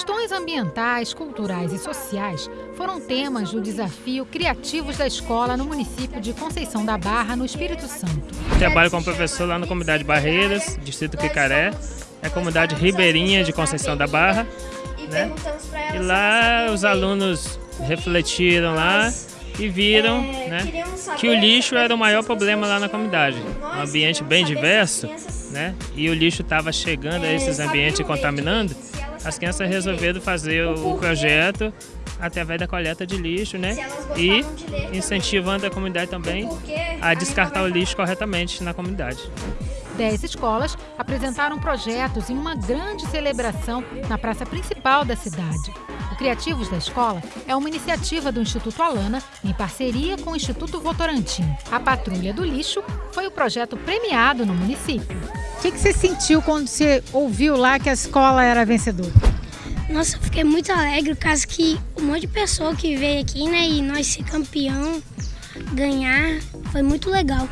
Questões ambientais, culturais e sociais foram temas do desafio Criativos da Escola no município de Conceição da Barra, no Espírito Santo. Trabalho como professor lá na comunidade Barreiras, distrito Picaré, é a comunidade ribeirinha de Conceição da Barra. Né? E lá os alunos refletiram lá e viram né, que o lixo era o maior problema lá na comunidade. Um ambiente bem diverso, né? E o lixo estava chegando a esses ambientes contaminando. As crianças resolveram fazer o projeto através da coleta de lixo, né? E incentivando a comunidade também a descartar o lixo corretamente na comunidade. Dez escolas apresentaram projetos em uma grande celebração na praça principal da cidade. O Criativos da Escola é uma iniciativa do Instituto Alana em parceria com o Instituto Votorantim. A Patrulha do Lixo foi o projeto premiado no município. O que, que você sentiu quando você ouviu lá que a escola era vencedora? Nossa, eu fiquei muito alegre, caso que um monte de pessoa que veio aqui, né, e nós ser campeão, ganhar, foi muito legal.